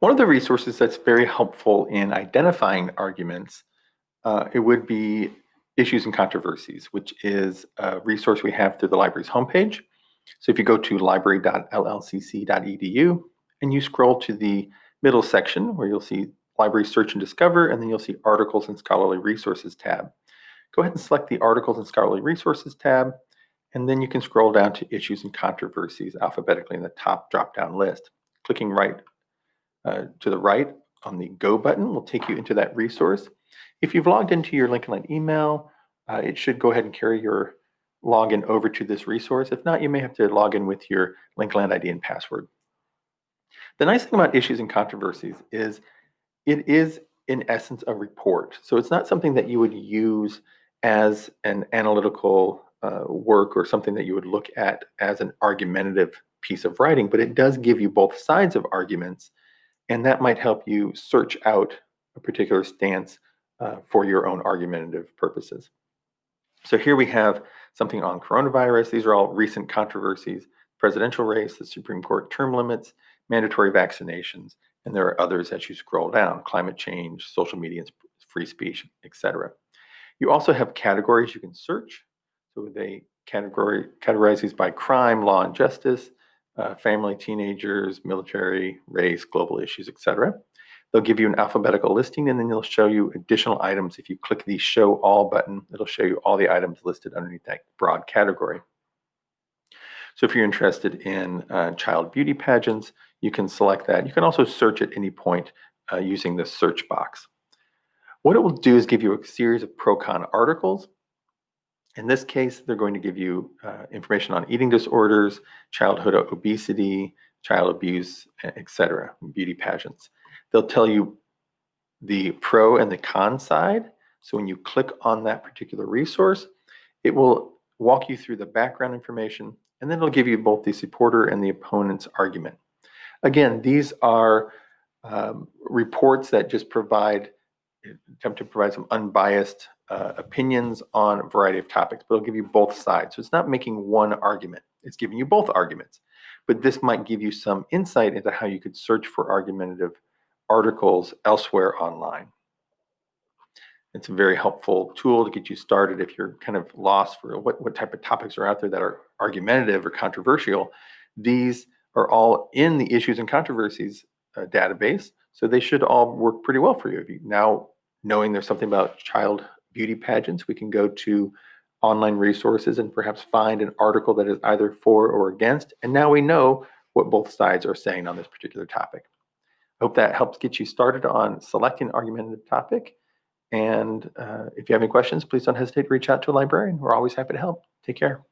One of the resources that's very helpful in identifying arguments, uh, it would be Issues and Controversies, which is a resource we have through the library's homepage. So if you go to library.llcc.edu and you scroll to the middle section where you'll see Library Search and Discover, and then you'll see Articles and Scholarly Resources tab. Go ahead and select the Articles and Scholarly Resources tab, and then you can scroll down to Issues and Controversies alphabetically in the top drop-down list. Clicking right uh, to the right on the Go button will take you into that resource. If you've logged into your Lincoln Land email, uh, it should go ahead and carry your login over to this resource. If not, you may have to log in with your Lincoln Land ID and password. The nice thing about issues and controversies is it is in essence a report. So it's not something that you would use as an analytical uh, work or something that you would look at as an argumentative piece of writing, but it does give you both sides of arguments, and that might help you search out a particular stance uh, for your own argumentative purposes. So here we have something on coronavirus. These are all recent controversies, presidential race, the Supreme Court term limits, mandatory vaccinations, and there are others as you scroll down, climate change, social media, free speech, etc. You also have categories you can search. So they categorize these by crime, law and justice, uh, family, teenagers, military, race, global issues, etc. They'll give you an alphabetical listing and then they'll show you additional items. If you click the show all button, it'll show you all the items listed underneath that broad category. So if you're interested in uh, child beauty pageants, you can select that. You can also search at any point uh, using the search box. What it will do is give you a series of pro-con articles. In this case, they're going to give you uh, information on eating disorders, childhood obesity, child abuse, etc., beauty pageants. They'll tell you the pro and the con side. So when you click on that particular resource, it will walk you through the background information, and then it'll give you both the supporter and the opponent's argument. Again, these are um, reports that just provide, attempt to provide some unbiased uh, opinions on a variety of topics, but it'll give you both sides. So it's not making one argument, it's giving you both arguments. But this might give you some insight into how you could search for argumentative articles elsewhere online. It's a very helpful tool to get you started if you're kind of lost for what, what type of topics are out there that are argumentative or controversial. These are all in the issues and controversies uh, database, so they should all work pretty well for you. If you now knowing there's something about child beauty pageants, we can go to online resources and perhaps find an article that is either for or against, and now we know what both sides are saying on this particular topic. I hope that helps get you started on selecting an argumentative topic and uh, if you have any questions, please don't hesitate to reach out to a librarian. We're always happy to help. Take care.